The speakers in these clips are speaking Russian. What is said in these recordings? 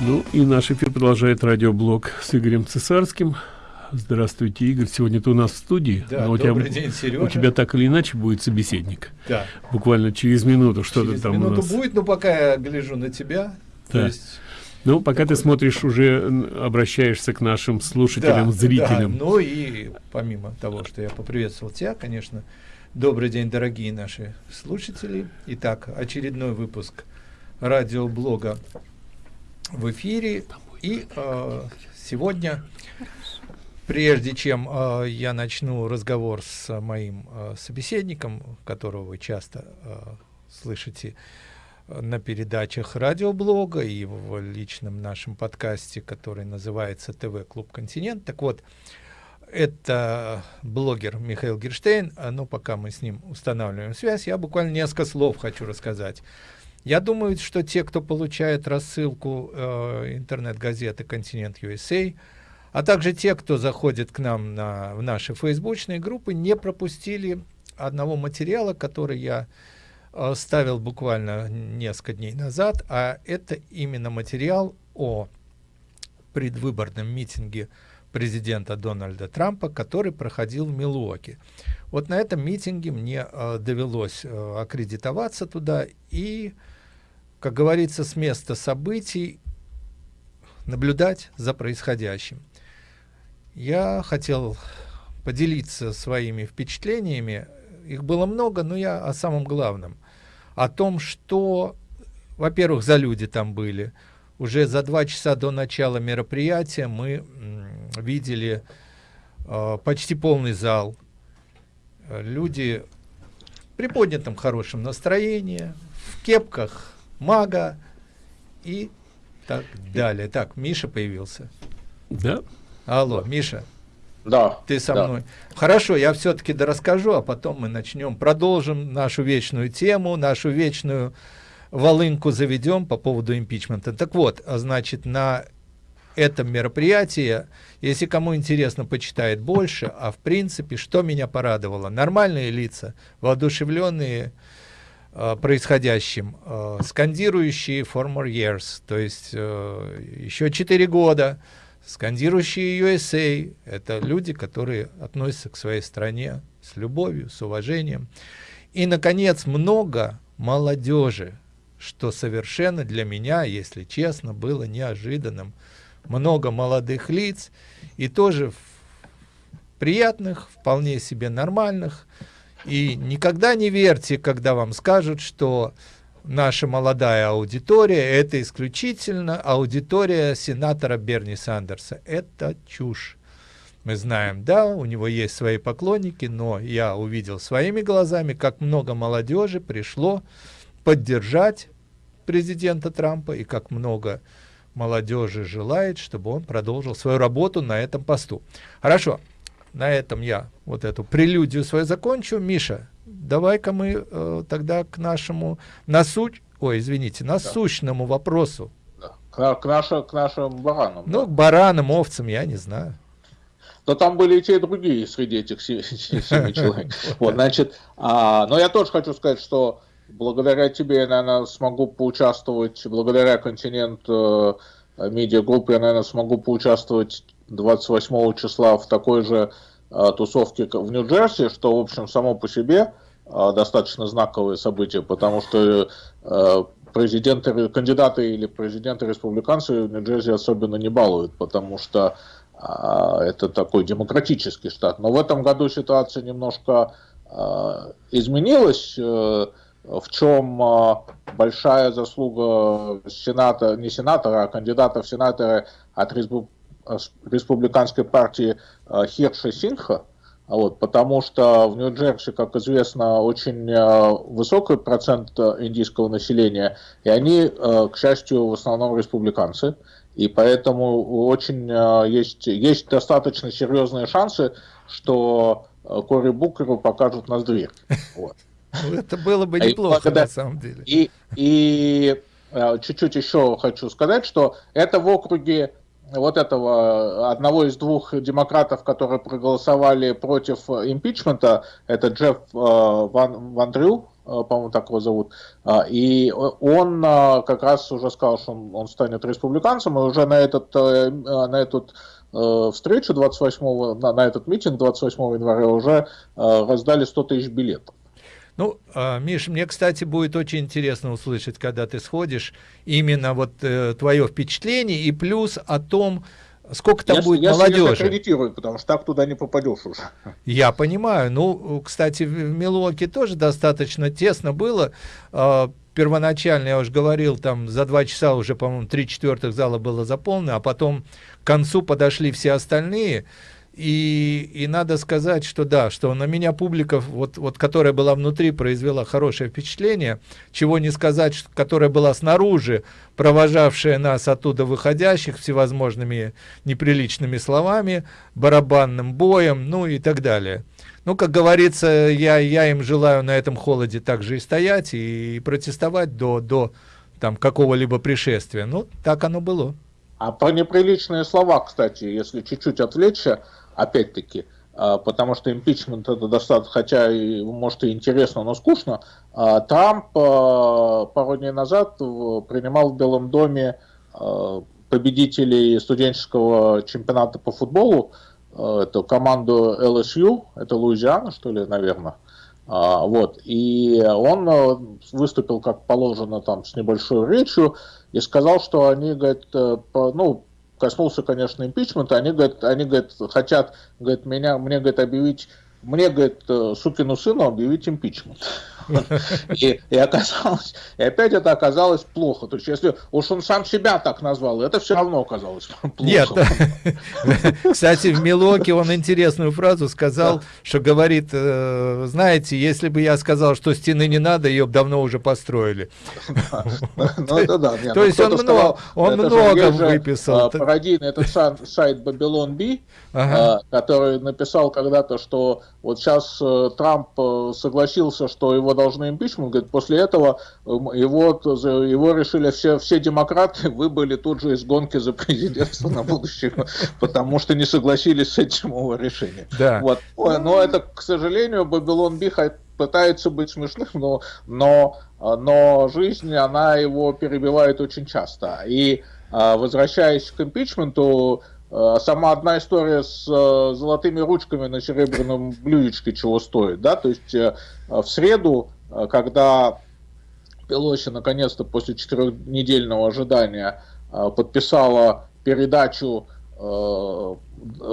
Ну и наш эфир продолжает радиоблог с Игорем Цесарским. Здравствуйте, Игорь. Сегодня ты у нас в студии. Да, у добрый тебя, день, Сережа. У тебя так или иначе будет собеседник. Да. Буквально через минуту что-то там минуту у нас. будет, но пока я гляжу на тебя. Да. То есть, Ну, пока ты смотришь, уже обращаешься к нашим слушателям, да, зрителям. да. Ну и помимо того, что я поприветствовал тебя, конечно, добрый день, дорогие наши слушатели. Итак, очередной выпуск радиоблога в эфире. И э, сегодня, прежде чем э, я начну разговор с моим э, собеседником, которого вы часто э, слышите на передачах радиоблога и в личном нашем подкасте, который называется ТВ Клуб Континент. Так вот, это блогер Михаил Герштейн, но пока мы с ним устанавливаем связь, я буквально несколько слов хочу рассказать. Я думаю, что те, кто получает рассылку э, интернет-газеты «Континент USA», а также те, кто заходит к нам на, в наши фейсбучные группы, не пропустили одного материала, который я э, ставил буквально несколько дней назад, а это именно материал о предвыборном митинге президента Дональда Трампа, который проходил в Милуоке. Вот на этом митинге мне э, довелось э, аккредитоваться туда и, как говорится, с места событий наблюдать за происходящим. Я хотел поделиться своими впечатлениями. Их было много, но я о самом главном. О том, что, во-первых, за люди там были. Уже за два часа до начала мероприятия мы видели э, почти полный зал. Люди в приподнятом хорошем настроении, в кепках мага и так далее. Так, Миша появился. Да? Алло, Миша, Да. ты со да. мной. Хорошо, я все-таки расскажу, а потом мы начнем, продолжим нашу вечную тему, нашу вечную волынку заведем по поводу импичмента. Так вот, а значит, на этом мероприятии, если кому интересно, почитает больше, а в принципе, что меня порадовало? Нормальные лица, воодушевленные э, происходящим, э, скандирующие for more years, то есть э, еще 4 года, скандирующие USA, это люди, которые относятся к своей стране с любовью, с уважением. И, наконец, много молодежи, что совершенно для меня, если честно, было неожиданным. Много молодых лиц и тоже приятных, вполне себе нормальных. И никогда не верьте, когда вам скажут, что наша молодая аудитория – это исключительно аудитория сенатора Берни Сандерса. Это чушь. Мы знаем, да, у него есть свои поклонники, но я увидел своими глазами, как много молодежи пришло поддержать президента Трампа и как много молодежи желает, чтобы он продолжил свою работу на этом посту. Хорошо, на этом я вот эту прелюдию свою закончу. Миша, давай-ка мы э, тогда к нашему насуть, ой, извините, насущному вопросу. Да. К, к, к нашим баранам. Ну, да. к баранам, овцам, я не знаю. Но там были и те, и другие среди этих се- се- семи человек. Вот, значит, а, но я тоже хочу сказать, что благодаря тебе я, наверное, смогу поучаствовать, благодаря континент э, медиагруппы, я, наверное, смогу поучаствовать 28 числа в такой же э, тусовке в Нью-Джерси, что, в общем, само по себе э, достаточно знаковое событие, потому что э, президенты, кандидаты или президенты республиканцы в Нью-Джерси особенно не балуют, потому что а, это такой демократический штат. Но в этом году ситуация немножко а, изменилась, э, в чем а, большая заслуга сената, не сенатора, а кандидата в сенаторы от респу- а, с- республиканской партии а, Хирша Синха, а вот, потому что в Нью-Джерси, как известно, очень э, высокий процент э, индийского населения, и они, э, к счастью, в основном республиканцы, и поэтому очень э, есть, есть достаточно серьезные шансы, что э, Кори Букеру покажут нас дверь. Вот. Ну, это было бы неплохо, благодаря- на самом деле. И, и э, чуть-чуть еще хочу сказать, что это в округе вот этого одного из двух демократов, которые проголосовали против импичмента, это Джефф э, Ван, Ван Дрю, э, по-моему, так его зовут, и он как раз уже сказал, что он, он станет республиканцем, и уже на, этот, на этот встречу 28 на, на этот митинг 28 января уже раздали 100 тысяч билетов. Ну, а, Миш, мне, кстати, будет очень интересно услышать, когда ты сходишь, именно вот э, твое впечатление и плюс о том, сколько там я, будет я молодежи. Я потому что так туда не попадешь уже. Я понимаю. Ну, кстати, в Милуоке тоже достаточно тесно было. А, первоначально, я уже говорил, там за два часа уже, по-моему, три четвертых зала было заполнено, а потом к концу подошли все остальные. И, и надо сказать, что да, что на меня публика, вот, вот, которая была внутри, произвела хорошее впечатление, чего не сказать, что, которая была снаружи, провожавшая нас оттуда выходящих всевозможными неприличными словами, барабанным боем, ну и так далее. Ну, как говорится, я, я им желаю на этом холоде также и стоять, и протестовать до, до там какого-либо пришествия. Ну, так оно было. А про неприличные слова, кстати, если чуть-чуть отвлечься, опять-таки, а, потому что импичмент это достаточно, хотя и может и интересно, но скучно. А, Трамп а, пару дней назад принимал в Белом доме победителей студенческого чемпионата по футболу, эту команду LSU, это Луизиана, что ли, наверное. Вот. И он выступил, как положено, там, с небольшой речью и сказал, что они, говорит, э, ну, коснулся, конечно, импичмента, они, говорят, они, говорят, хотят, говорят, меня, мне, говорит, объявить, мне, говорит, э, сукину сыну объявить импичмент. И, и оказалось, и опять это оказалось плохо. То есть, если уж он сам себя так назвал, это все равно оказалось плохо. Нет. Кстати, в Милоке он интересную фразу сказал, что говорит, э, знаете, если бы я сказал, что стены не надо, ее бы давно уже построили. Ну. То есть он много, он много выписал. А, пародийный этот сайт Babylon B, а, который написал когда-то, что вот сейчас э, Трамп э, согласился, что его должны импичмент, говорит, после этого эм, его, его решили все, все демократы выбыли тут же из гонки за президентство на будущее, потому что не согласились с этим его решением. Да. Вот. Но это, к сожалению, Бабилон Биха пытается быть смешным, но, но, но жизнь, она его перебивает очень часто. И а, возвращаясь к импичменту, Э, сама одна история с э, золотыми ручками на серебряном блюдечке чего стоит, да, то есть э, в среду, когда Пелоси наконец-то после четырехнедельного ожидания подписала передачу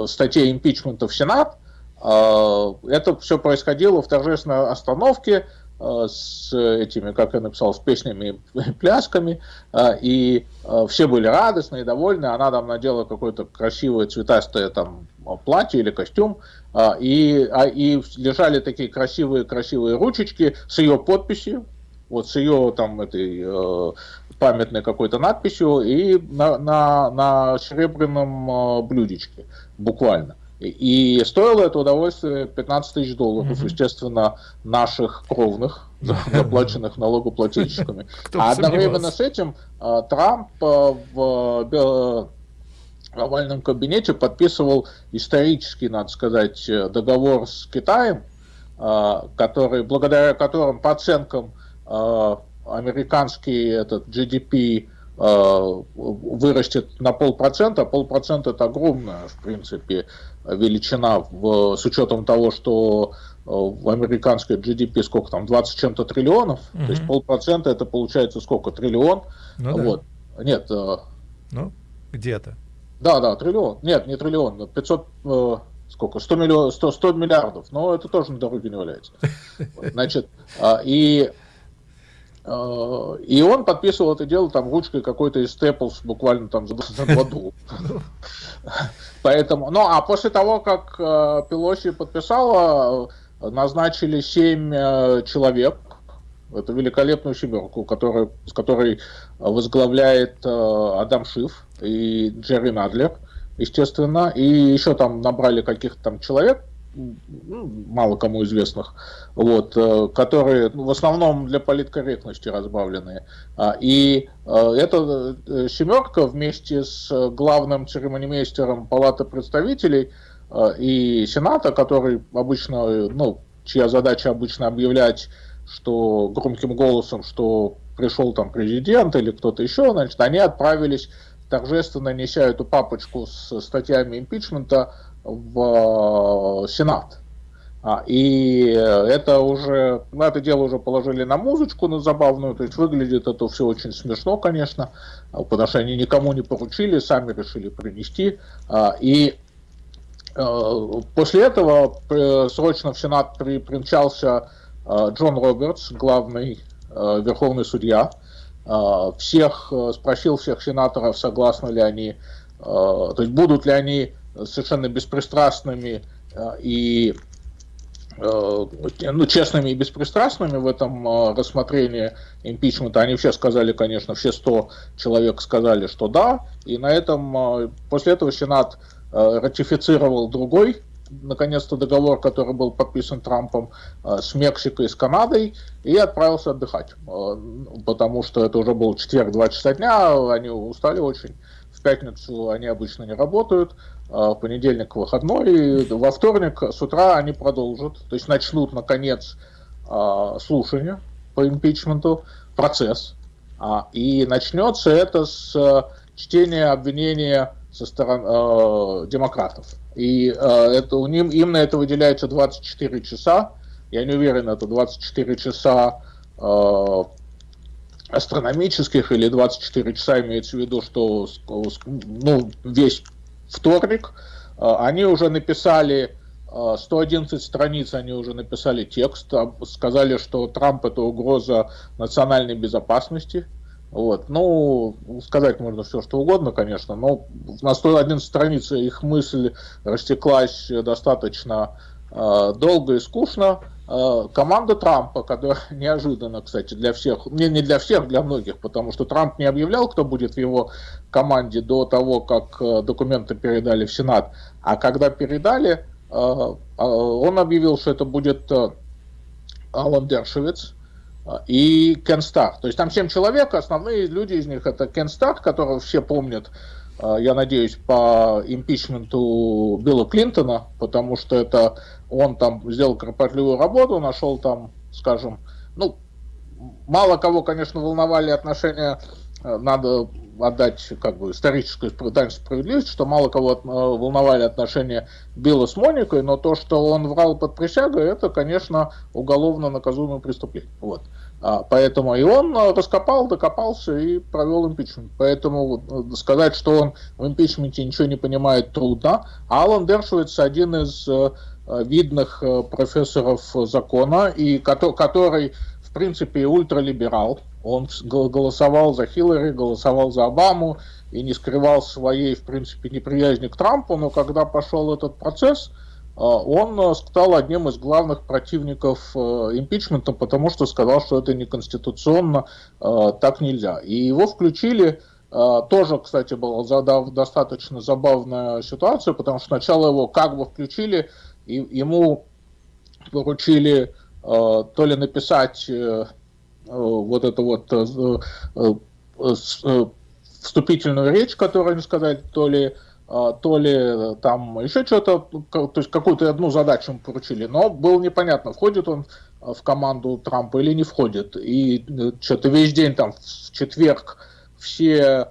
статей импичмента в Сенат, это все происходило в торжественной остановке, Э, с этими, как я написал, с песнями и плясками, э, и э, все были радостны и довольны, она там надела какое-то красивое цветастое там платье или костюм, и, а, и лежали такие красивые-красивые ручечки с ее подписью, вот с ее там этой памятной какой-то надписью и на, на, на серебряном блюдечке, буквально. И стоило это удовольствие 15 тысяч долларов, mm-hmm. естественно, наших кровных, заплаченных налогоплательщиками. А одновременно с этим а, Трамп а, в овальном кабинете подписывал исторический, надо сказать, договор с Китаем, а, который, благодаря которым по оценкам американский этот GDP вырастет на полпроцента, полпроцента это огромная, в принципе, величина в, с учетом того, что э, в американской GDP сколько там, 20 чем-то триллионов, угу. то есть полпроцента это получается сколько, триллион, ну, вот, да. нет. Э, ну, где-то. Да, да, триллион, нет, не триллион, 500, э, сколько, 100, миллион, 100, 100 миллиардов, но это тоже на дороге не валяется. Значит, и Э, и он подписывал это дело там ручкой какой-то из Staples буквально там за, году. Поэтому, ну а после того, как э, Пелоси подписала, назначили семь э, человек, это великолепную семерку, который, с которой возглавляет Адам Шиф и Джерри Надлер, естественно, и еще там набрали каких-то там человек, ну, мало кому известных, вот, э, которые ну, в основном для политкорректности разбавленные. А, и э, эта э, семерка вместе с главным церемонимейстером Палаты представителей и Сената, который обычно, ну, чья задача обычно объявлять что громким голосом, что пришел там президент или кто-то еще, значит, они отправились торжественно неся эту папочку с статьями импичмента в э, Сенат. А, и это уже, ну, это дело уже положили на музычку, на забавную, то есть выглядит это все очень смешно, конечно, потому что они никому не поручили, сами решили принести. А, и э, после этого э, срочно в Сенат при, примчался Джон Робертс, главный верховный судья, всех, спросил всех сенаторов, согласны ли они, то есть будут ли они совершенно беспристрастными и Э, ну, честными и беспристрастными в этом э, рассмотрении импичмента. Они все сказали, конечно, все 100 человек сказали, что да. И на этом, э, после этого Сенат ратифицировал другой, наконец-то, договор, который был подписан Трампом с Мексикой и с Канадой, и отправился отдыхать. Потому что это уже был четверг, 2 часа дня, они устали очень. В пятницу они обычно не работают, понедельник выходной, во вторник с утра они продолжат, то есть начнут, наконец, а, слушание по импичменту, процесс, а, и начнется это с чтения обвинения со стороны демократов. И это, у ним, им на это выделяется 24 часа, я не уверен, это 24 часа астрономических или 24 часа имеется в виду, что ну, весь вторник, а, они уже написали 111 а, страниц, они уже написали текст, сказали, что Трамп это угроза национальной безопасности. Вот. Ну, сказать можно все, что угодно, конечно, но на 111 странице их мысль растеклась достаточно э, долго и скучно. Э, команда Трампа, которая неожиданно, кстати, для всех, не, не для всех, для многих, потому что Трамп не объявлял, кто будет в его команде до того, как э, документы передали в Сенат, а когда передали, э, он объявил, что это будет Алан Дершевиц и Кен Стар. То есть там семь человек, основные люди из них это Кен Стар, которого все помнят, я надеюсь, по импичменту Билла Клинтона, потому что это он там сделал кропотливую работу, нашел там, скажем, ну, мало кого, конечно, волновали отношения, э, надо отдать как бы историческую справедливость, что мало кого э, волновали отношения Билла с Моникой, но то, что он врал под присягой, это, конечно, уголовно наказуемое преступление. Вот. А, поэтому и он э, раскопал, докопался и провел импичмент. Поэтому сказать, что он в импичменте ничего не понимает, трудно. Алан Дершвиц один из видных э, профессоров закона, и который, в принципе, ультралиберал. Он голосовал за Хиллари, голосовал за Обаму и не скрывал своей, в принципе, неприязни к Трампу, но когда пошел этот процесс, э, он стал одним из главных противников импичмента, потому что сказал, что это неконституционно, так нельзя. И его включили тоже, кстати, была достаточно забавная ситуация, потому что сначала его как бы включили и ему поручили э, то ли написать э, э, вот эту вот вступительную речь, которую они сказали, то ли то ли там еще что-то, то есть какую-то одну задачу ему поручили, но было непонятно, входит он в команду Трампа или не входит. И что-то весь день там в четверг все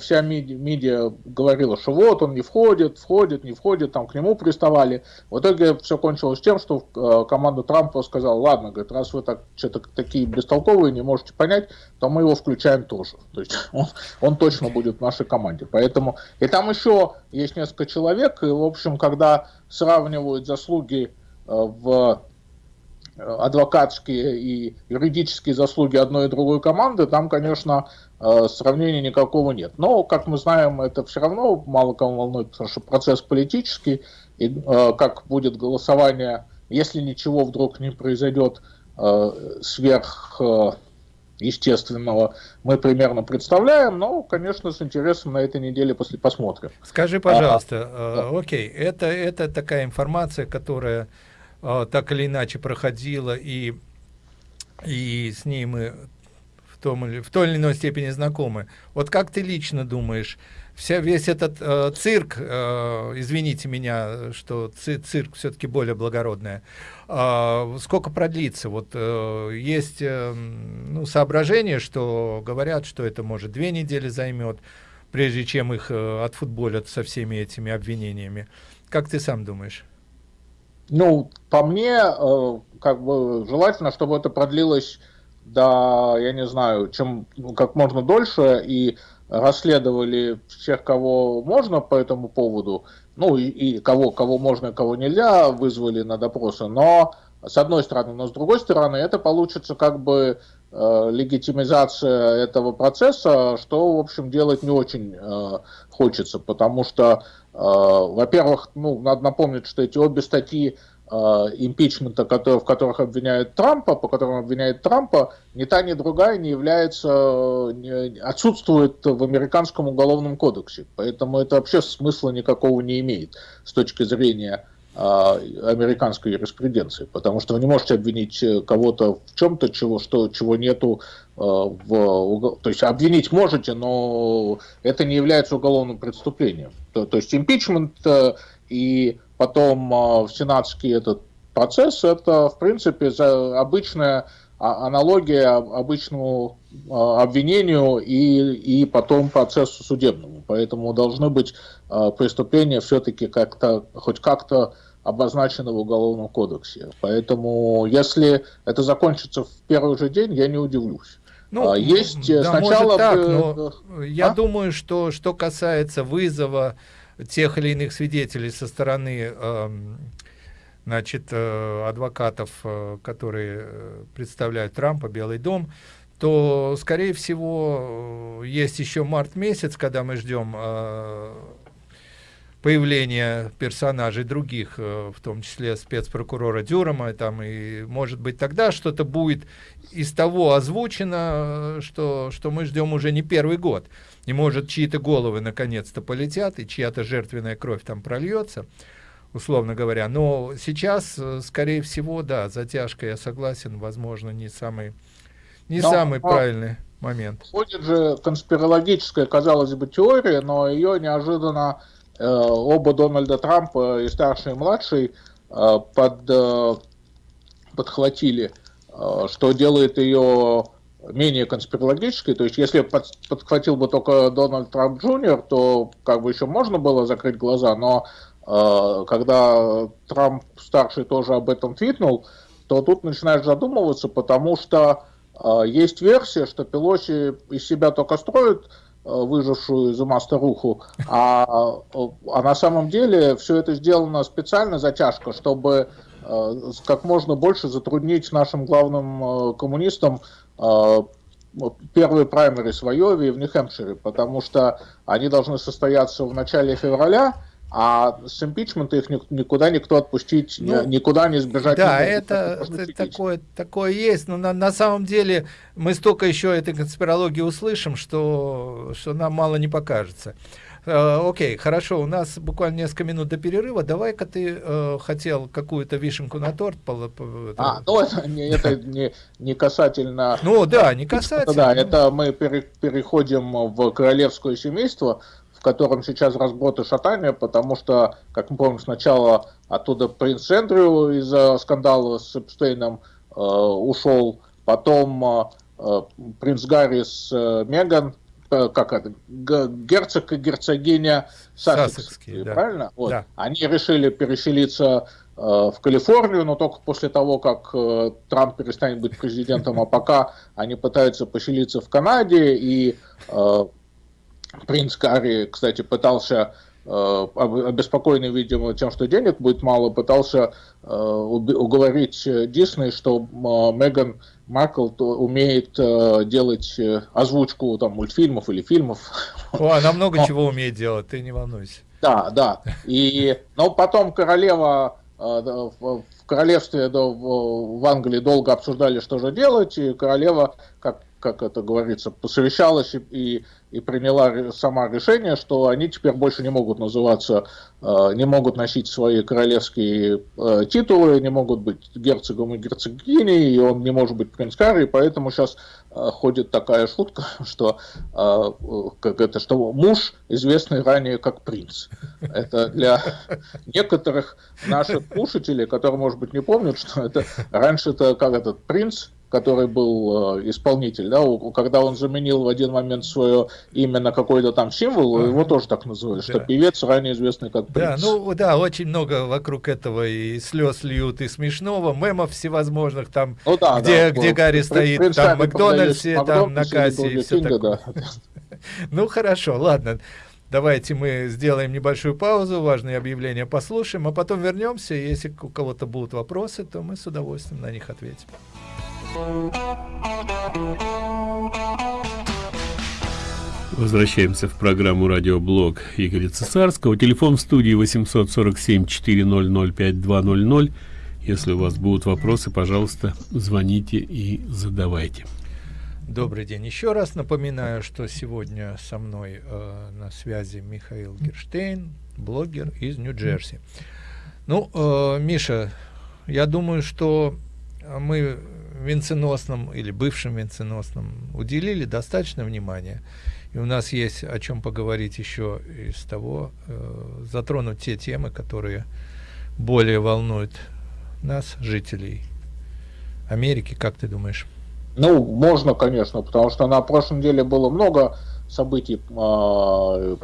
вся медиа, медиа говорила, что вот он не входит, входит, не входит, там к нему приставали. В итоге все кончилось тем, что э, команда Трампа сказала, ладно, говорит, раз вы так что-то такие бестолковые, не можете понять, то мы его включаем тоже. То есть он, он точно будет в нашей команде. Поэтому и там еще есть несколько человек, и в общем, когда сравнивают заслуги э, в адвокатские и юридические заслуги одной и другой команды, там, конечно, Э, сравнения никакого нет. Но, как мы знаем, это все равно мало кого волнует, потому что процесс политический, и э, как будет голосование, если ничего вдруг не произойдет э, сверх естественного, мы примерно представляем, но, конечно, с интересом на этой неделе после посмотрим. Скажи, пожалуйста, а, э, окей, это, это такая информация, которая так или иначе проходила, и, и с ней мы том или, в той или иной степени знакомы. Вот как ты лично думаешь, вся, весь этот э, цирк, э, извините меня, что ци, цирк все-таки более благородное, э, сколько продлится? Вот э, есть э, ну, соображение, что говорят, что это может две недели займет, прежде чем их э, отфутболят со всеми этими обвинениями. Как ты сам думаешь? Ну, по мне, э, как бы желательно, чтобы это продлилось до, я не знаю, чем ну, как можно дольше и расследовали всех, кого можно по этому поводу, ну и, и кого, кого можно, кого нельзя, вызвали на допросы, но с одной стороны, но с другой стороны, это получится как бы э, легитимизация этого процесса, что, в общем, делать не очень э, хочется, потому что, во-первых, ну, надо напомнить, что эти обе статьи э, импичмента, в которых обвиняют Трампа, по которым обвиняют Трампа, ни та, ни другая не является, не, отсутствует в американском уголовном кодексе. Поэтому это вообще смысла никакого не имеет с точки зрения американской юриспруденции, потому что вы не можете обвинить э, кого-то в чем-то, чего, что, чего нету э, в... То есть обвинить можете, но это не является уголовным преступлением. То, то есть импичмент э, и потом сенатский этот процесс, это, в принципе, обычная а, аналогия обычному обвинению и, и потом процессу судебному. Поэтому должны быть преступления все-таки как-то, хоть как-то обозначено в Уголовном кодексе. Поэтому, если это закончится в первый же день, я не удивлюсь. Ну, а, есть да, сначала... Может так, но а? я думаю, что что касается вызова тех или иных свидетелей со стороны э, значит, э, адвокатов, э, которые э, представляют Трампа, Белый дом, то, скорее всего, есть еще март месяц, когда мы ждем появление персонажей других, э, в том числе спецпрокурора Дюрама, там, и может быть тогда что-то будет из того озвучено, что, что мы ждем уже не первый год. И может чьи-то головы наконец-то полетят, и чья-то жертвенная кровь там прольется, условно говоря. Но сейчас, э, скорее всего, да, затяжка, я согласен, возможно, не самый, не но, самый но... правильный момент. Ходит же конспирологическая, казалось бы, теория, но ее неожиданно Э, оба Дональда Трампа, и старший, и младший, э, под, э, подхватили, что делает ее менее конспирологической. То есть, если под, подхватил бы только Дональд Трамп Джуниор, то как бы еще можно было закрыть глаза, но когда Трамп старший тоже об этом твитнул, то тут начинаешь задумываться, потому что есть версия, что Пелоси из себя только строит Э, выжившую из ума старуху, а, а на самом деле все это сделано специально затяжка, чтобы э, как можно больше затруднить нашим главным э, коммунистам первые праймеры в Айове и в Нью-Хэмпшире, потому что они должны состояться в начале февраля, а с импичмента их никуда никто отпустить, ну, никуда не сбежать. Да, не это, это такое, такое есть, но на, на самом деле мы столько еще этой конспирологии услышим, что, что нам мало не покажется. Э, окей, хорошо, у нас буквально несколько минут до перерыва. Давай-ка ты э, хотел какую-то вишенку на торт. По, по, а, ну это, не, это не, не касательно... Ну да, не касательно. Да, это мы пере, переходим в королевское семейство, котором сейчас разброд и шатание, потому что, как мы помним, сначала оттуда принц Эндрю из-за скандала с Эпстейном э, ушел, потом э, э принц Гарри с э, Меган, э, как это, герцог и герцогиня Сассекские, да. правильно? Вот. Да. Они решили переселиться э, в Калифорнию, но только после того, как э, Трамп перестанет быть президентом, а пока они пытаются поселиться в Канаде, и э, Принц Карри, кстати, пытался э, обеспокоенный, видимо, тем, что денег будет мало, пытался э, уговорить Дисней, что э, Меган Маркл умеет делать озвучку там мультфильмов или фильмов. О, она много но, чего умеет делать, ты не волнуйся. Да, да. И, но потом королева в королевстве в Англии долго обсуждали, что же делать, и королева, как как это говорится, посовещалась и, и, и приняла сама решение, что они теперь больше не могут называться, э, не могут носить свои королевские э, титулы, не могут быть герцогом и герцогиней, и он не может быть принц Карри, поэтому сейчас э, ходит такая шутка, что, как это, что муж, известный ранее как принц. Это для некоторых наших слушателей, которые, может быть, не помнят, что это раньше это как этот принц, который был э, исполнитель, да, когда он заменил в один момент свое имя на какой-то там символ, ага. его тоже так называли, да. что певец ранее известный как принц. Да, ну да, очень много вокруг этого и слез льют, и смешного, мемов всевозможных, там, ну, да, где, да, где Гарри стоит, принц там, в Макдональдсе, там, на кассе и все такое. Да. Ну, хорошо, ладно. Давайте мы сделаем небольшую паузу, важные объявления послушаем, а потом вернемся. Если у кого-то будут вопросы, то мы с удовольствием на них ответим. Возвращаемся в программу «Радиоблог» Игоря Цесарского. Телефон в студии 847-400-5200. Если у вас будут вопросы, пожалуйста, звоните и задавайте. Добрый день еще раз. Напоминаю, что сегодня со мной э, на связи Михаил Герштейн, блогер из Нью-Джерси. Ну, э, Миша, я думаю, что мы венценосным или бывшим венценосным уделили достаточно внимания. И у нас есть о чем поговорить еще из того, э, затронуть те темы, которые более волнуют нас, жителей Америки. Как ты думаешь? Ну, можно, конечно, потому что на прошлой неделе было много событий, э,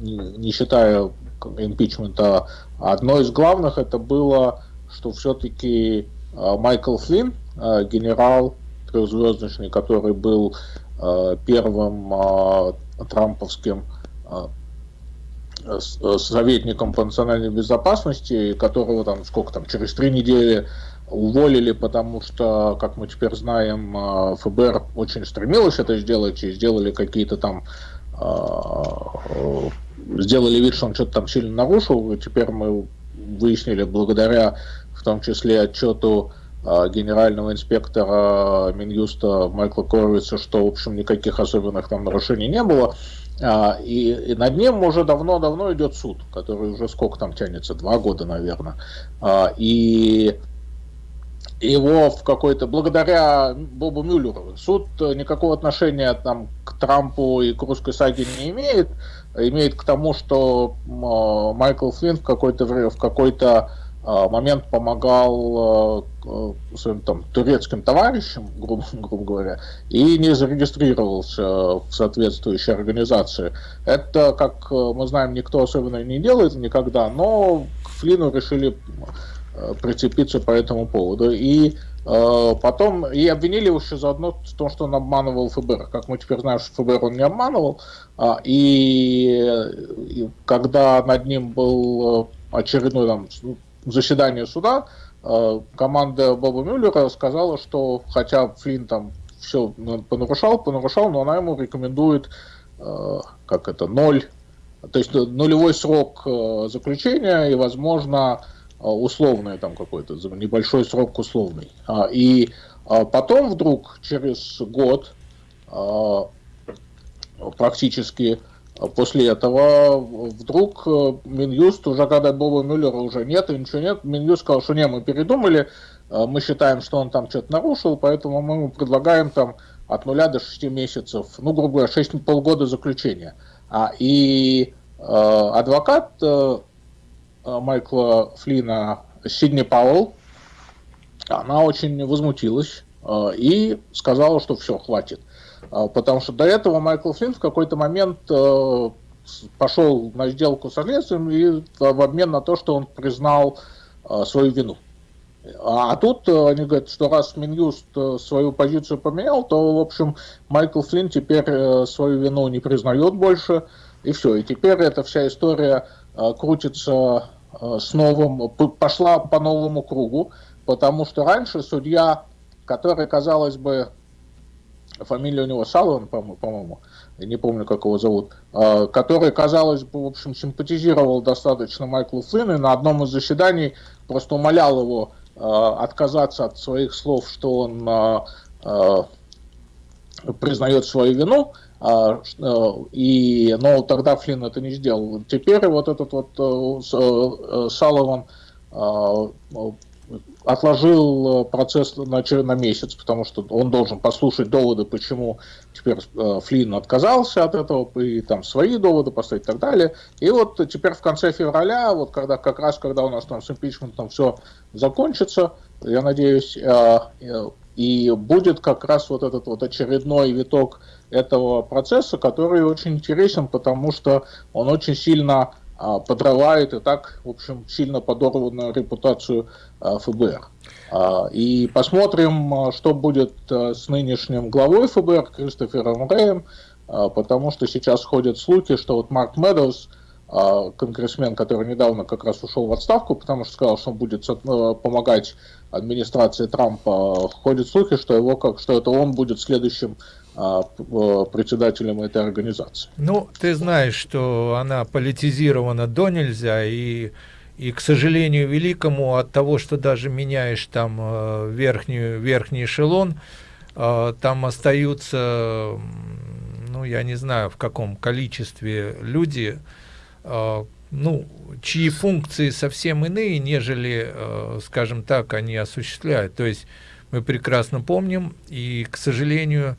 не, считая импичмента. Одно из главных это было, что все-таки Майкл Флинн, Э, генерал трехзвездочный, который был э, первым э, трамповским советником по национальной безопасности, которого там сколько там через три недели уволили, потому что, как мы теперь знаем, ФБР очень стремилось это сделать и сделали какие-то там сделали вид, что он что-то там сильно нарушил, и теперь мы выяснили благодаря в том числе отчету а, генерального инспектора Минюста Майкла Коровица, что, в общем, никаких особенных там нарушений не было. А, и, и над ним уже давно-давно идет суд, который уже сколько там тянется, два года, наверное. А, и его в какой-то, благодаря Бобу Мюллеру, суд никакого отношения там к Трампу и к русской саге не имеет, имеет к тому, что Майкл Флинн в какой-то в какой-то момент помогал а, своим там турецким товарищам, грубо, грубо говоря, и не зарегистрировался в соответствующей организации. Это, как мы знаем, никто особенно не делает никогда, но к Флину решили а, прицепиться по этому поводу. И потом и обвинили его еще заодно в том, что он обманывал ФБР. Как мы теперь знаем, что ФБР он не обманывал. И, и когда над ним был очередной там, заседании суда э, команда Боба Мюллера сказала, что хотя Флинн там все понарушал, понарушал, но она ему рекомендует, э, как это, ноль, то есть нулевой срок э, заключения и, возможно, условный там какой-то, небольшой срок условный. А, и потом вдруг, через год, практически После этого вдруг э, Минюст, уже когда Боба Мюллера уже нет и ничего нет, Минюст сказал, что не, мы передумали, э, мы считаем, что он там что-то нарушил, поэтому мы ему предлагаем там от нуля до 6 месяцев, ну, грубо говоря, 6 полгода заключения. А, и э, адвокат э, Майкла Флина Сидни Пауэлл, она очень возмутилась э, и сказала, что все, хватит. А, потому что до этого Майкл Флинн в какой-то момент э, пошел на сделку с следствием и в обмен на то, что он признал э, свою вину. А, а тут э, они говорят, что раз Минюст свою позицию поменял, то, в общем, Майкл Флинн теперь свою вину не признает больше, и все. И теперь эта вся история крутится с новым, пошла по новому кругу, потому что раньше судья, который, казалось бы, фамилия у него Салван, по-моему, не помню, как его зовут, а, который, казалось бы, в общем, симпатизировал достаточно Майклу Флинну, и на одном из заседаний просто умолял его а, отказаться от своих слов, что он а, признает свою вину, и, но тогда Флинн это не сделал. Теперь вот этот вот Салован отложил процесс на, на месяц, потому что он должен послушать доводы, почему теперь э, Флинн отказался от этого, и там свои доводы поставить и так далее. И вот теперь в конце февраля, вот когда как раз когда у нас там с импичментом все закончится, я надеюсь, э, э, и будет как раз вот этот вот очередной виток этого процесса, который очень интересен, потому что он очень сильно подрывает и так, в общем, сильно подорванную репутацию а, ФБР. А, и посмотрим, что будет с нынешним главой ФБР Кристофером Рэем, потому что сейчас ходят слухи, что вот Марк Медоуз, конгрессмен, который недавно как раз ушел в отставку, потому что сказал, что он будет помогать администрации Трампа, ходят слухи, что его как, что это он будет следующим а, председателем этой организации. Ну, ты знаешь, что она политизирована до нельзя, и, и к сожалению великому, от того, что даже меняешь там э, верхнюю, верхний эшелон, э, там остаются, ну, я не знаю, в каком количестве люди, э, ну, чьи функции совсем иные, нежели, скажем так, они осуществляют. То есть мы прекрасно помним, и, к сожалению,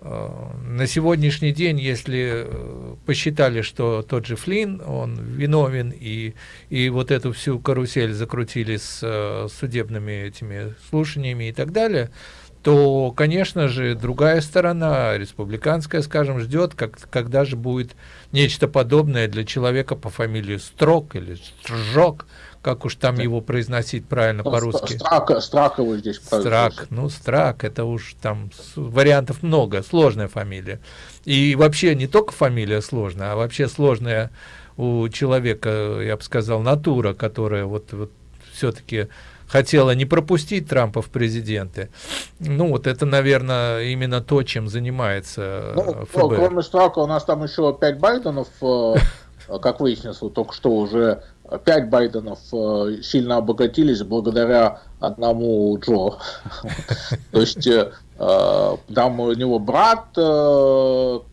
Э, на сегодняшний день, если э, посчитали, что тот же Флинн, он виновен, и, и вот эту всю карусель закрутили с э, судебными этими слушаниями и так далее, то, конечно же, другая сторона, республиканская, скажем, ждет, как, когда же будет нечто подобное для человека по фамилии Строк или Стржок, как уж там его произносить правильно по-русски. Страк, страк его здесь Страк, ну Страк, это уж там вариантов много, сложная фамилия. И вообще не только фамилия сложная, а вообще сложная у человека, я бы сказал, натура, которая вот, вот все-таки хотела не пропустить Трампа в президенты. Ну, вот это, наверное, именно то, чем занимается ну, ФБР. Ну, кроме Страка у нас там еще пять Байденов, э, как выяснилось, только что уже пять Байденов э, сильно обогатились благодаря одному Джо. То есть э, там у него брат в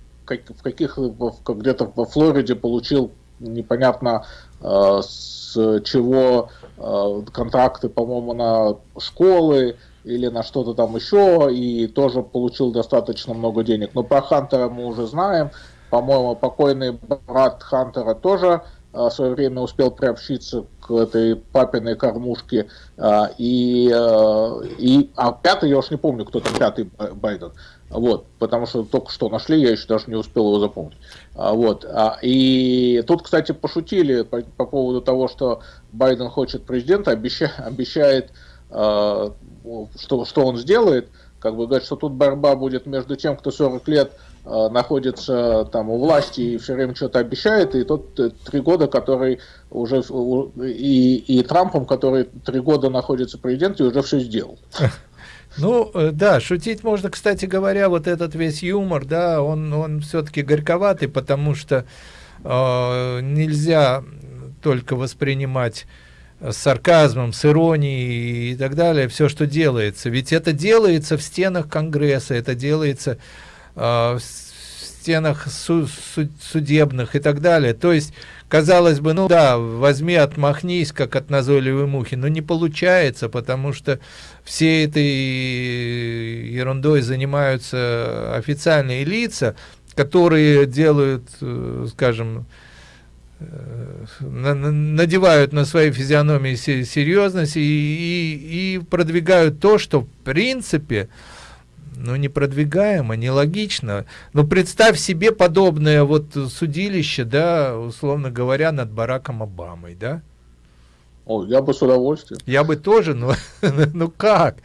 каких где-то во Флориде получил непонятно с чего контракты, по-моему, на школы или на что-то там еще, и тоже получил достаточно много денег. Но про Хантера мы уже знаем. По-моему, покойный брат Хантера тоже в свое время успел приобщиться к этой папиной кормушке. А, и, а, и, а пятый, я уж не помню, кто там пятый Байден. Вот, потому что только что нашли, я еще даже не успел его запомнить. Вот, и тут, кстати, пошутили по, по поводу того, что Байден хочет президента, обещает, обещает что, что он сделает, как бы говорит, что тут борьба будет между тем, кто 40 лет находится там у власти и все время что-то обещает, и тот э, три года, который уже и, и Трампом, который три года находится президентом и уже все сделал. Ну, э, да, шутить можно, кстати говоря, вот этот весь юмор, да, он, он все-таки горьковатый, потому что э, нельзя только воспринимать с сарказмом, с иронией и так далее, все, что делается. Ведь это делается в стенах Конгресса, это делается Э, в стенах су судебных и так далее. То есть, казалось бы, ну да, возьми, отмахнись, как от назойливой мухи, но не получается, потому что все этой ерундой занимаются официальные лица, которые делают, э, скажем, э, надевают на свои физиономии серьезность и, и, и продвигают то, что в принципе ну, не продвигаемо, нелогично. Но представь себе подобное вот судилище, да, условно говоря, над Бараком Обамой, да? О, я бы с удовольствием. Я бы тоже, но ну как?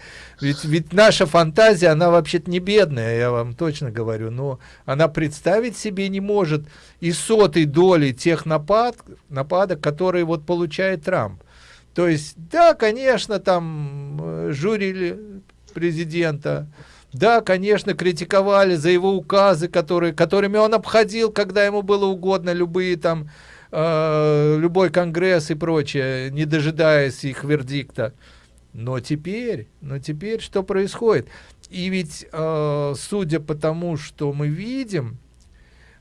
Ведь, ведь наша фантазия, она вообще-то не бедная, я вам точно говорю, но она представить себе не может и сотой доли тех напад, нападок, которые вот получает Трамп. То есть, да, конечно, там э, журили президента, да, конечно, критиковали за его указы, которые, которыми он обходил, когда ему было угодно, любые там, э, любой конгресс и прочее, не дожидаясь их вердикта. Но теперь, но теперь что происходит? и ведь, э, судя по тому, что мы видим,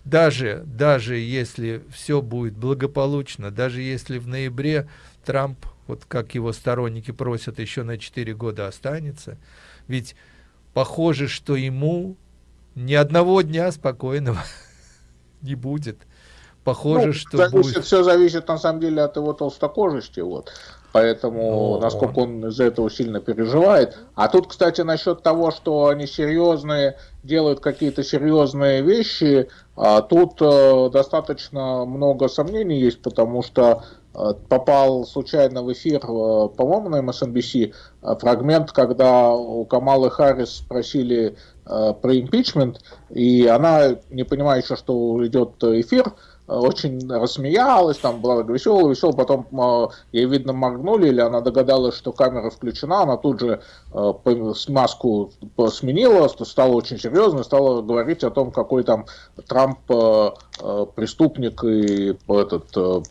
даже, даже если все будет благополучно, даже если в ноябре Трамп, вот как его сторонники просят, еще на 4 года останется, ведь похоже, что ему ни одного дня спокойного не будет. Похоже, ну, что зависит, будет... Все зависит, на самом деле, от его толстокожести. Вот. Поэтому, О. насколько он из-за этого сильно переживает. А тут, кстати, насчет того, что они серьезные, делают какие-то серьезные вещи, а тут э, достаточно много сомнений есть, потому что попал случайно в эфир, э, по-моему, на MSNBC, э, фрагмент, когда у Камалы Харрис спросили э, про импичмент, и она, не понимая еще, что идет эфир, очень рассмеялась, там была веселая, веселая, потом э, ей, видно, моргнули, или она догадалась, что камера включена, она тут же э, маску сменила, стала очень серьезной, стала говорить о том, какой там Трамп э, э, преступник и этот э,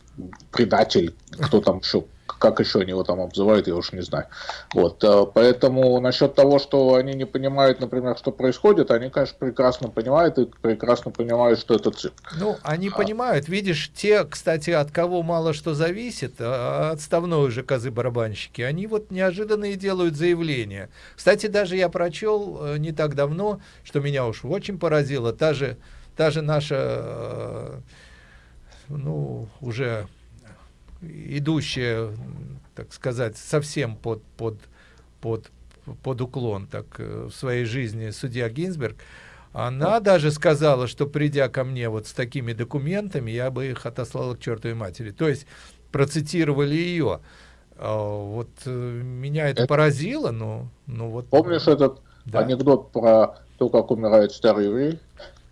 предатель, кто там еще как еще они его там обзывают, я уж не знаю. Вот, э, поэтому насчет того, что они не понимают, например, что происходит, они, конечно, прекрасно понимают и прекрасно понимают, что это цирк. Ну, они а... понимают. Видишь, те, кстати, от кого мало что зависит, а отставной уже козы-барабанщики, они вот неожиданные делают заявления. Кстати, даже я прочел э, не так давно, что меня уж очень поразило, та же, та же наша, э, ну, уже идущая, так сказать, совсем под, под, под, под уклон так, э, в своей жизни судья Гинзберг, она даже сказала, что придя ко мне вот с такими документами, я бы их отослала к чертовой матери. То есть процитировали ее. А, вот э, меня это, это поразило, но, ну вот. Помнишь этот да. анекдот про то, как умирает старый еврей?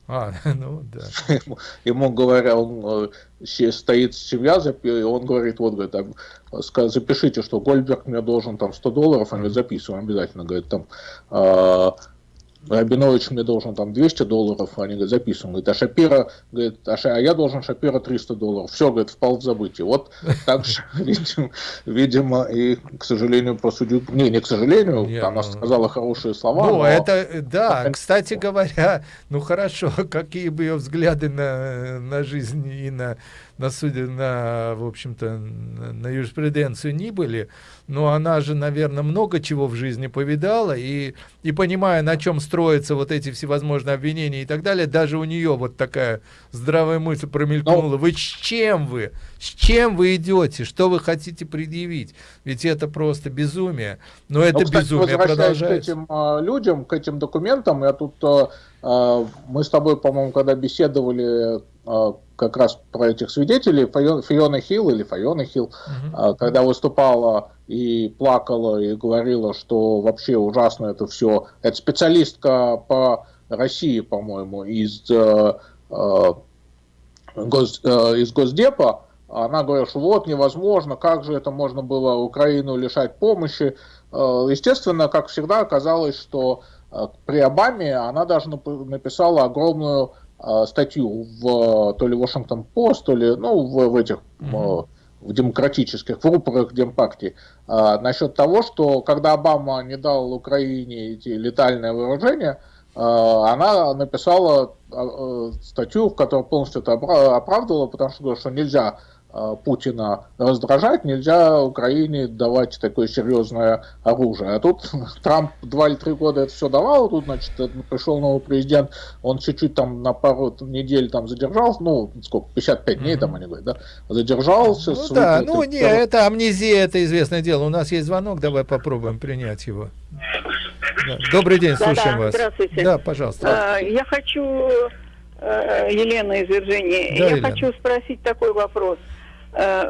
А, ну да. Ему, ему говоря, он э, стоит семья, и он говорит, вот, говорит, там, запишите, что Гольдберг мне должен там 100 долларов, они записываем обязательно, говорит, там, э, Рабинович мне должен там 200 долларов, они говорят, записываем. Говорит, а Шапира, говорит, а, Ша, а я должен Шапира 300 долларов. Все, говорит, впал в забытие. Вот так же, видимо, видимо, и, к сожалению, про судью... Не, не к сожалению, Нет, она ну... сказала хорошие слова. Ну, но... это, да, кстати говоря, ну хорошо, какие бы ее взгляды на, на жизнь и на на, суде, на в общем-то, на юриспруденцию не были, но она же, наверное, много чего в жизни повидала, и, и понимая, на чем строятся вот эти всевозможные обвинения и так далее, даже у нее вот такая здравая мысль промелькнула. Но... Вы с чем вы? С чем вы идете? Что вы хотите предъявить? Ведь это просто безумие. Но это ну, кстати, безумие продолжается. к этим э, людям, к этим документам, я тут... Э, мы с тобой, по-моему, когда беседовали как раз про этих свидетелей, Фиона Хилл или Файона Хилл, угу. когда выступала и плакала, и говорила, что вообще ужасно это все. Это специалистка по России, по-моему, из, э, э, гос, э, из Госдепа, она говорит, что вот невозможно, как же это можно было Украину лишать помощи. Э, естественно, как всегда, оказалось, что э, при Обаме она даже написала огромную статью в то ли Washington Post, то ли ну, в, в этих mm-hmm. в демократических, в рупорах Демпартии, а, насчет того, что когда Обама не дал Украине эти летальные вооружения, а, она написала а, статью, в которой полностью это оправдывала, потому что говорит, что нельзя Путина раздражать, нельзя Украине давать такое серьезное оружие. А тут Трамп два или три года это все давал, тут, значит, пришел новый президент, он чуть-чуть там на пару недель там задержался, ну, сколько, 55 дней там они говорят, да, задержался. Ну, да, ну, не, это амнезия, это известное дело. У нас есть звонок, давай попробуем принять его. Да. Добрый день, слушаем да, да, вас. Здравствуйте. Да, пожалуйста. А, я хочу, э, Елена из Вирджинии, да, я Елена. хочу спросить такой вопрос. Э,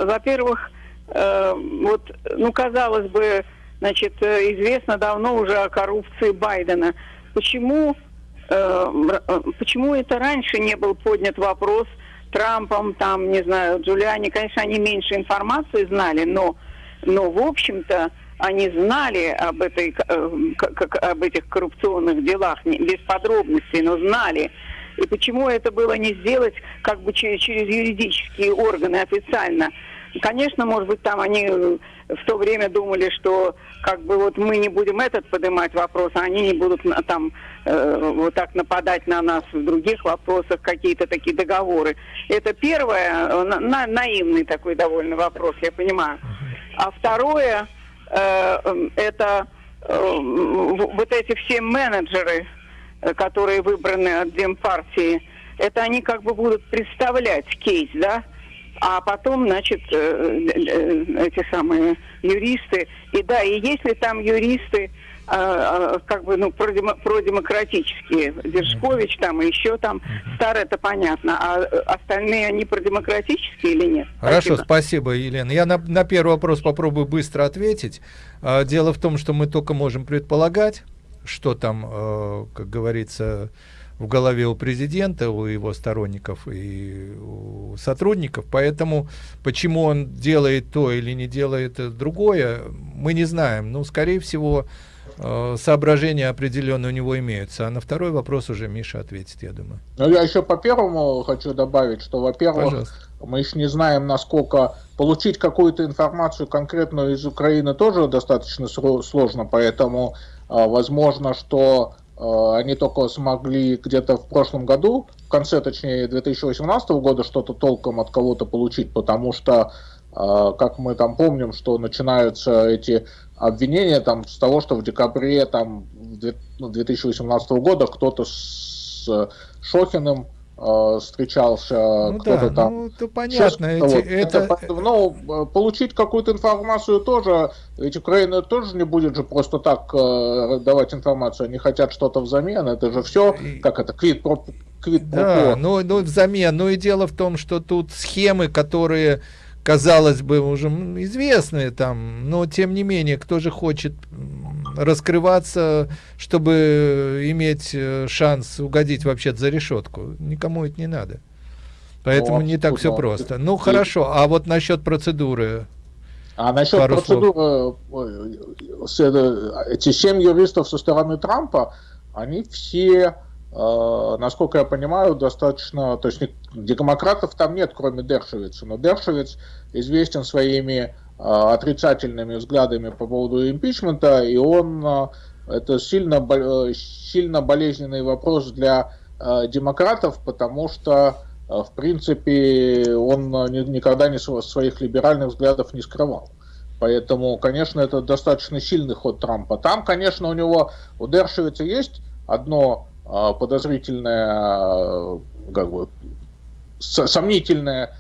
во-первых, э, вот, ну, казалось бы, значит, известно давно уже о коррупции Байдена. Почему, э, почему это раньше не был поднят вопрос Трампом, там, не знаю, Джулиани, конечно, они меньше информации знали, но, но в общем-то, они знали об, этой, как, об этих коррупционных делах, без подробностей, но знали. И почему это было не сделать как бы через, через юридические органы официально? конечно, может быть, там они в то время думали, что как бы вот мы не будем этот поднимать вопрос, а они не будут там э, вот так нападать на нас в других вопросах, какие-то такие договоры. Это первое, на, на, наивный такой довольно вопрос, я понимаю. А второе, э, это э, вот эти все менеджеры, э, которые выбраны от Демпартии, это они как бы будут представлять кейс, да? а потом, значит, э, э, эти самые юристы. И да, и если там юристы, как бы, ну, продемократические, Держкович там и еще там, старые, это понятно, а остальные, они продемократические или нет? Хорошо, спасибо, спасибо Елена. Я на, на первый вопрос попробую быстро ответить. А, дело в том, что мы только можем предполагать, что там, э, как говорится, в голове у президента, у его сторонников и у сотрудников. Поэтому почему он делает то или не делает другое, мы не знаем. Ну, скорее всего, э, соображения определенные у него имеются. А на второй вопрос уже Миша ответит, я думаю. Ну, я еще по первому хочу добавить, что, во-первых, мы еще не знаем, насколько получить какую-то информацию конкретную из Украины тоже достаточно сложно, поэтому э, возможно, что Э, они только смогли где-то в прошлом году, в конце, точнее, 2018 года что-то толком от кого-то получить, потому что, э, как мы там помним, что начинаются эти обвинения там с того, что в декабре там 2018 ну, года кто-то с Шохиным Э, встречался ну, кто-то да, там. Ну, это понятно. Эти, вот. это... это... Ну, получить какую-то информацию тоже, ведь Украина тоже не будет же просто так э, давать информацию, они хотят что-то взамен, это же все, как это, квит про квит Да, ну, ну взамен, ну и дело в том, что тут схемы, которые казалось бы, уже известные там, но тем не менее, кто же хочет раскрываться, чтобы иметь э, шанс угодить вообще за решетку? Никому это не надо. Поэтому ну, не так все просто. Ну, хорошо, а вот насчет процедуры. А насчет Пару процедуры, эти семь юристов со стороны Трампа, они все Э, насколько я понимаю, достаточно, то есть демократов там нет, кроме Дершевица, но Дершевиц известен своими э, отрицательными взглядами по поводу импичмента, и он, э, это сильно, сильно болезненный вопрос для демократов, потому что, в принципе, он никогда не своих либеральных взглядов не скрывал. Поэтому, конечно, это достаточно сильный ход Трампа. Там, конечно, у него, у Дершевица есть одно подозрительное, как бы, сомнительное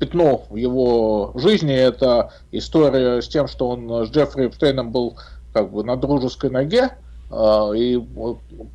пятно в его жизни. Это история с тем, что он с Джеффри Эпштейном был как бы на дружеской ноге, и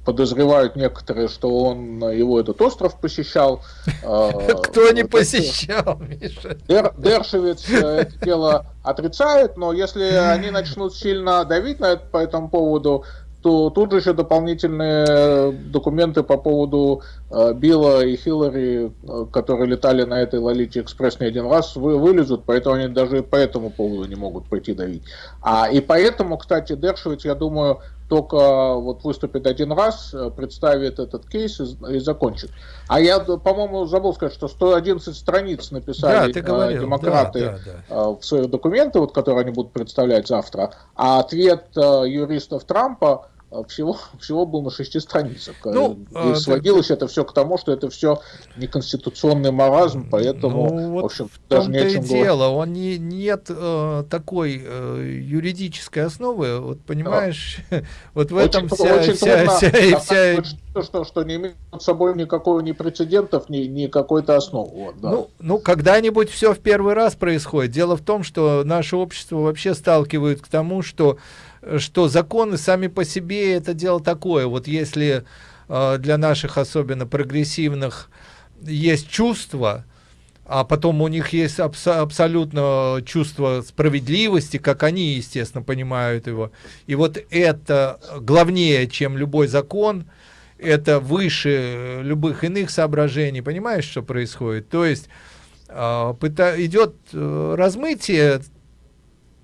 подозревают некоторые, что он его этот остров посещал. Кто не посещал, Миша? Дершевец это дело отрицает, но если они начнут сильно давить на это, по этому поводу, то тут же еще дополнительные документы по поводу э, Билла и Хиллари, э, которые летали на этой Лолите Экспресс не один раз, вы, вылезут, поэтому они даже по этому поводу не могут пойти давить. А, и поэтому, кстати, Дершевиц, я думаю, только вот выступит один раз, э, представит этот кейс и, и закончит. А я, по-моему, забыл сказать, что 111 страниц написали да, говорил, демократы да, да, да. в свои документы, вот, которые они будут представлять завтра, а ответ юристов Трампа всего, всего был на шести страницах. Ну, и а, сводилось так... это все к тому, что это все неконституционный маразм, поэтому, ну, вот в общем, в даже не о чем дело, он не, нет э, такой э, юридической основы, вот понимаешь, да. вот в очень, этом вся, очень вся, вся, вся, вся... Что, что, что не имеет под собой никакого ни прецедентов, ни, ни какой-то основы. Вот, да. Ну, ну когда-нибудь все в первый раз происходит. Дело в том, что наше общество вообще сталкивает к тому, что что законы сами по себе это дело такое. Вот если э, для наших особенно прогрессивных есть чувство, а потом у них есть абс абсолютно чувство справедливости, как они, естественно, понимают его. И вот это главнее, чем любой закон, это выше любых иных соображений. Понимаешь, что происходит? То есть э, идет размытие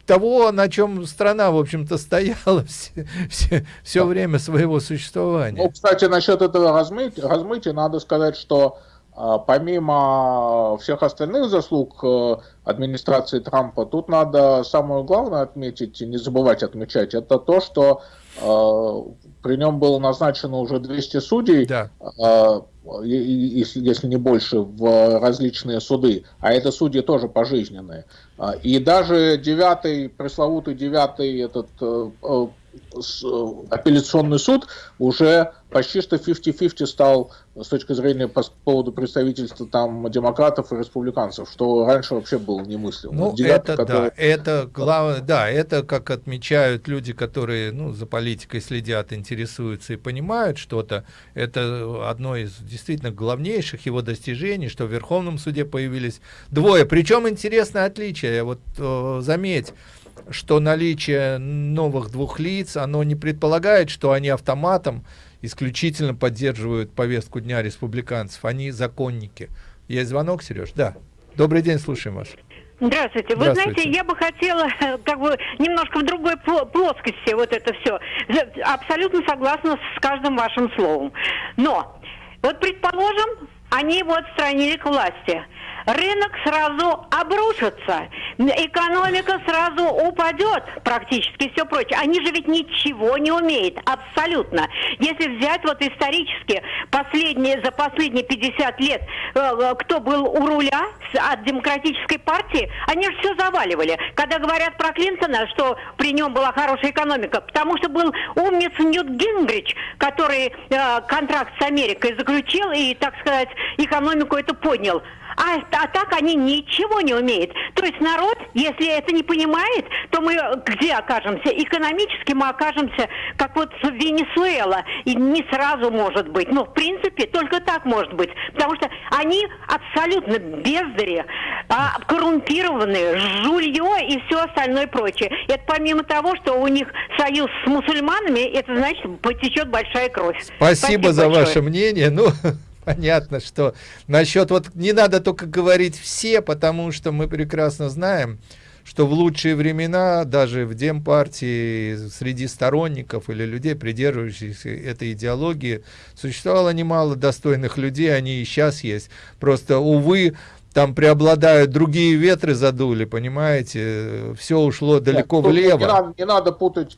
того, на чем страна, в общем-то, стояла все, все, все время своего существования. Ну, кстати, насчет этого размытия, размытия надо сказать, что а, помимо всех остальных заслуг э, администрации Трампа, тут надо самое главное отметить, не забывать отмечать, это то, что э, при нем было назначено уже 200 судей, да. э, если, если не больше, в различные суды, а это судьи тоже пожизненные. А, и даже девятый, пресловутый девятый этот э, э, апелляционный суд уже почти что 50-50 стал с точки зрения по поводу представительства там демократов и республиканцев, что раньше вообще было немыслимо. Ну, Девятый, это который... да, это главное, да, это как отмечают люди, которые ну, за политикой следят, интересуются и понимают что-то, это одно из действительно главнейших его достижений, что в Верховном суде появились двое, причем интересное отличие, вот э, заметь, что наличие новых двух лиц, оно не предполагает, что они автоматом исключительно поддерживают повестку дня республиканцев. Они законники. Есть звонок, Сереж? Да. Добрый день, слушаем вас. Здравствуйте. Вы Здравствуйте. знаете, я бы хотела как бы немножко в другой плоскости вот это все. Абсолютно согласна с каждым вашим словом. Но вот предположим, они его отстранили к власти рынок сразу обрушится, экономика сразу упадет, практически все прочее. Они же ведь ничего не умеют, абсолютно. Если взять вот исторически последние, за последние 50 лет, э, э, кто был у руля от демократической партии, они же все заваливали. Когда говорят про Клинтона, что при нем была хорошая экономика, потому что был умница Ньют Гингрич, который э, контракт с Америкой заключил и, так сказать, экономику это поднял а, а так они ничего не умеют. То есть народ, если это не понимает, то мы где окажемся? Экономически мы окажемся, как вот в Венесуэла. И не сразу может быть. Но в принципе только так может быть. Потому что они абсолютно бездари, а, коррумпированные, жулье и все остальное прочее. Это помимо того, что у них союз с мусульманами, это значит потечет большая кровь. Спасибо, Спасибо за большое. ваше мнение. Ну, понятно, что насчет вот не надо только говорить все, потому что мы прекрасно знаем, что в лучшие времена даже в Демпартии среди сторонников или людей, придерживающихся этой идеологии, существовало немало достойных людей, они и сейчас есть. Просто, увы, там преобладают другие ветры задули, понимаете, все ушло далеко Нет, влево. Не надо, не надо путать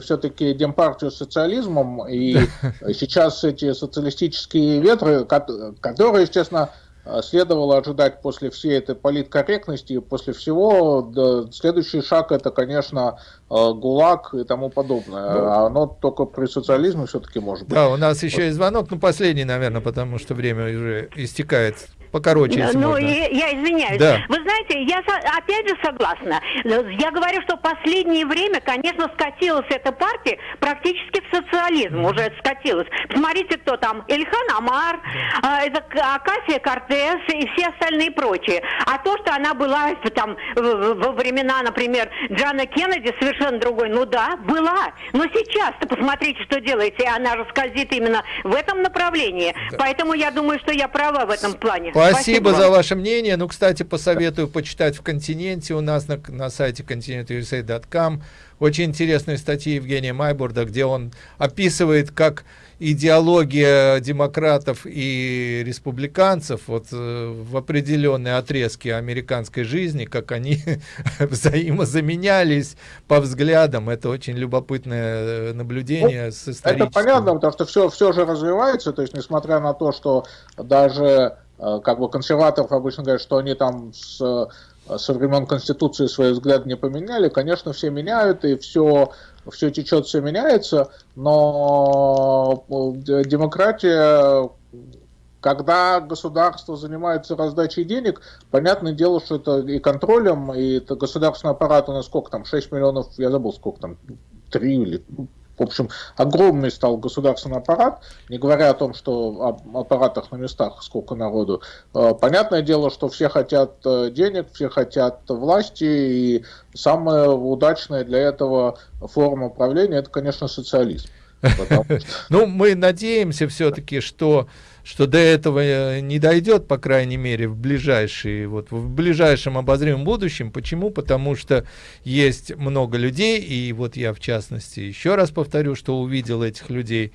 все-таки демпартию с социализмом, и сейчас эти социалистические ветры, которые, естественно, следовало ожидать после всей этой политкорректности и после всего, да, следующий шаг это, конечно, э, ГУЛАГ и тому подобное. Да. Оно только при социализме все-таки может быть. Да, у нас еще вот. есть звонок, ну последний, наверное, потому что время уже истекает покороче, если Ну, можно. Я, я извиняюсь. Да. Вы знаете, я опять же согласна. Я говорю, что в последнее время, конечно, скатилась эта партия практически в социализм. Mm. Уже скатилась. Посмотрите, кто там. Ильхан Амар, э, это Акасия Кортес и все остальные прочие. А то, что она была там во времена, например, Джана Кеннеди, совершенно другой. Ну да, была. Но сейчас-то посмотрите, что делаете. Она же скользит именно в этом направлении. Да. Поэтому я думаю, что я права в этом плане. Спасибо, за ваше мнение. Ну, кстати, посоветую почитать в «Континенте» у нас на, на сайте continentusa.com. Очень интересные статьи Евгения Майбурда, где он описывает, как идеология демократов и республиканцев вот э, в определенные отрезки американской жизни, как они взаимозаменялись по взглядам. Это очень любопытное э, наблюдение ну, с историческим. Это понятно, потому что все, все же развивается, то есть несмотря на то, что даже как бы консерваторов обычно говорят, что они там с, э, со времен Конституции свои взгляды не поменяли. Конечно, все меняют, и все, все течет, все меняется, но э, демократия, когда государство занимается раздачей денег, понятное дело, что это и контролем, и это государственный аппарат у нас сколько там, 6 миллионов, я забыл сколько там, 3 или в общем, огромный стал государственный аппарат, не говоря о том, что о аппаратах на местах сколько народу. Э, понятное дело, что все хотят э, денег, все хотят власти, и самая удачная для этого форма управления – это, конечно, социализм. Ну, мы надеемся все-таки, что что до этого э, не дойдет, по крайней мере, в ближайшие, вот в ближайшем обозримом будущем. Почему? Потому что есть много людей, и вот я в частности еще раз повторю, что увидел этих людей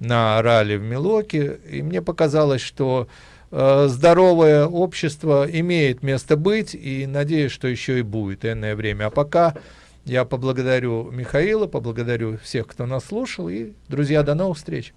на ралли в Милоке, и мне показалось, что э, здоровое общество имеет место быть, и надеюсь, что еще и будет энное время. А пока я поблагодарю Михаила, поблагодарю всех, кто нас слушал, и, друзья, до новых встреч.